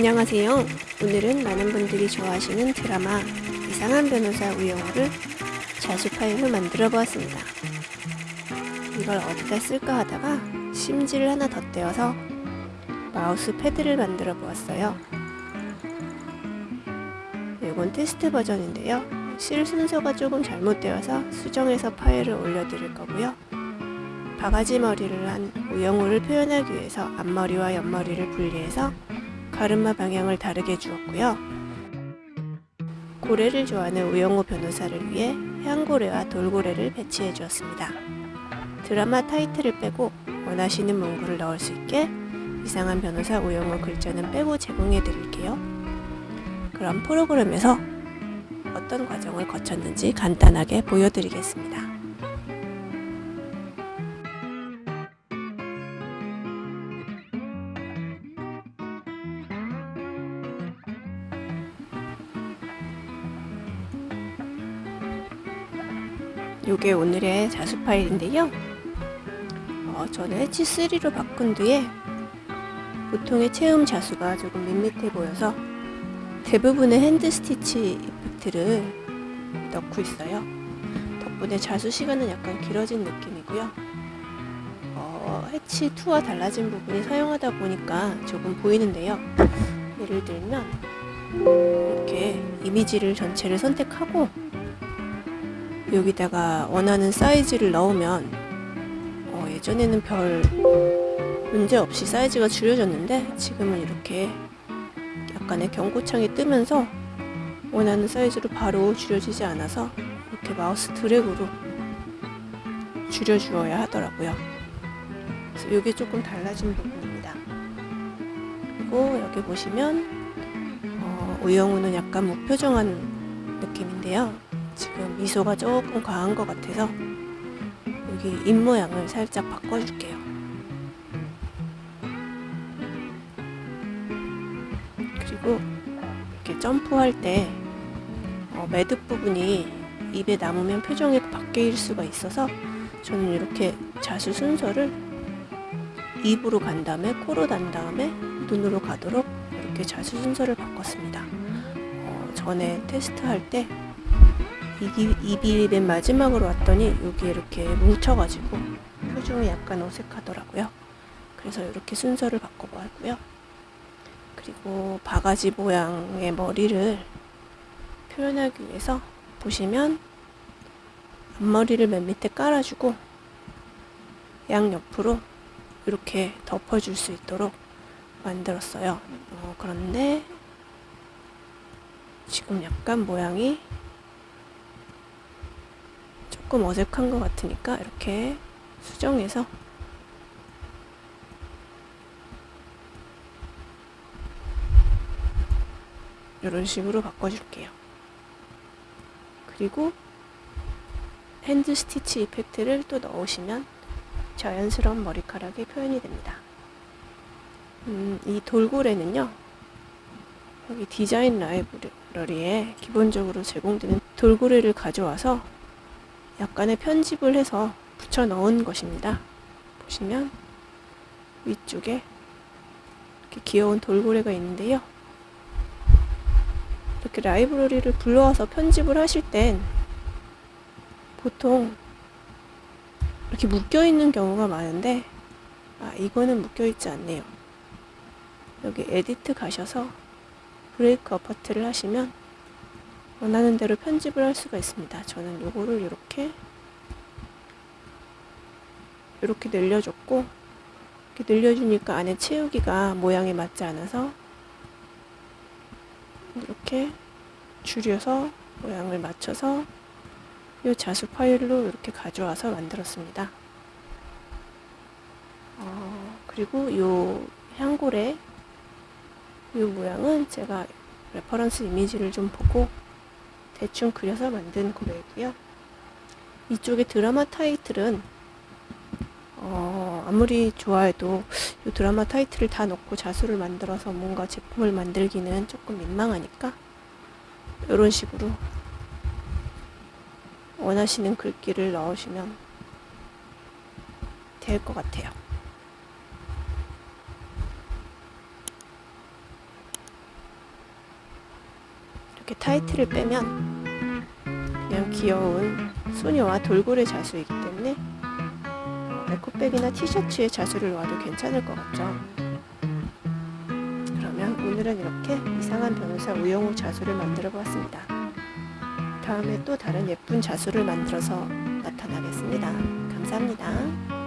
안녕하세요. 오늘은 많은 분들이 좋아하시는 드라마 이상한 변호사 우영우를 자수 파일로 만들어 보았습니다. 이걸 어디다 쓸까 하다가 심지를 하나 덧대어서 마우스 패드를 만들어 보았어요. 이건 테스트 버전인데요. 실 순서가 조금 잘못되어서 수정해서 파일을 올려드릴 거고요. 바가지 머리를 한 우영우를 표현하기 위해서 앞머리와 옆머리를 분리해서 가르마 방향을 다르게 주었고요. 고래를 좋아하는 우영우 변호사를 위해 향고래와 돌고래를 배치해 주었습니다. 드라마 타이틀을 빼고 원하시는 문구를 넣을 수 있게 이상한 변호사 우영우 글자는 빼고 제공해 드릴게요. 그럼 프로그램에서 어떤 과정을 거쳤는지 간단하게 보여드리겠습니다. 요게 오늘의 자수 파일인데요. 어, 저는 Hatch3로 바꾼 뒤에 보통의 채움 자수가 조금 밋밋해 보여서 대부분의 hand stitch effect를 넣고 있어요. 덕분에 자수 시간은 약간 길어진 느낌이고요. 어, 해치2와 달라진 부분이 사용하다 보니까 조금 보이는데요. 예를 들면 이렇게 이미지를 전체를 선택하고 여기다가 원하는 사이즈를 넣으면 어, 예전에는 별 문제 없이 사이즈가 줄여졌는데 지금은 이렇게 약간의 경고창이 뜨면서 원하는 사이즈로 바로 줄여지지 않아서 이렇게 마우스 드래그로 줄여주어야 하더라고요. 그래서 이게 조금 달라진 부분입니다. 그리고 여기 보시면 어, 우영우는 약간 무표정한 느낌인데요. 지금 미소가 조금 과한 것 같아서 여기 입모양을 살짝 바꿔줄게요. 그리고 이렇게 점프할 때 어, 매듭 부분이 입에 남으면 표정이 바뀔 수가 있어서 저는 이렇게 자수 순서를 입으로 간 다음에 코로 단 다음에 눈으로 가도록 이렇게 자수 순서를 바꿨습니다. 어, 전에 테스트할 때 입이, 입이 맨 마지막으로 왔더니 여기 이렇게 뭉쳐가지고 표정이 약간 어색하더라고요. 그래서 이렇게 순서를 바꿔봤고요. 그리고 바가지 모양의 머리를 표현하기 위해서 보시면 앞머리를 맨 밑에 깔아주고 양옆으로 이렇게 덮어줄 수 있도록 만들었어요. 어, 그런데 지금 약간 모양이 조금 어색한 것 같으니까 이렇게 수정해서 이런 식으로 바꿔줄게요. 그리고 hand stitch effect를 또 넣으시면 자연스러운 머리카락이 표현이 됩니다. 음, 이 돌고래는요. 여기 디자인 라이브러리에 기본적으로 제공되는 돌고래를 가져와서 약간의 편집을 해서 붙여 넣은 것입니다. 보시면 위쪽에 이렇게 귀여운 돌고래가 있는데요. 이렇게 라이브러리를 불러와서 편집을 하실 땐 보통 이렇게 묶여 있는 경우가 많은데 아 이거는 묶여 있지 않네요. 여기 edit 가셔서 break apart를 하시면 원하는 대로 편집을 할 수가 있습니다. 저는 요거를 이렇게 이렇게 늘려줬고 이렇게 늘려주니까 안에 채우기가 모양에 맞지 않아서 이렇게 줄여서 모양을 맞춰서 이 자수 파일로 이렇게 가져와서 만들었습니다. 어, 그리고 이 향고래 이 모양은 제가 reference 이미지를 좀 보고 대충 그려서 만든 고래이고요. 이쪽에 드라마 타이틀은 어, 아무리 좋아해도 이 드라마 타이틀을 다 넣고 자수를 만들어서 뭔가 제품을 만들기는 조금 민망하니까 이런 식으로 원하시는 글귀를 넣으시면 될 것 같아요. 이렇게 타이틀을 빼면 그냥 귀여운 소녀와 돌고래 자수이기 때문에 어, 에코백이나 티셔츠에 자수를 놔도 괜찮을 것 같죠. 그러면 오늘은 이렇게 이상한 변호사 우영우 자수를 만들어 보았습니다. 다음에 또 다른 예쁜 자수를 만들어서 나타나겠습니다. 감사합니다.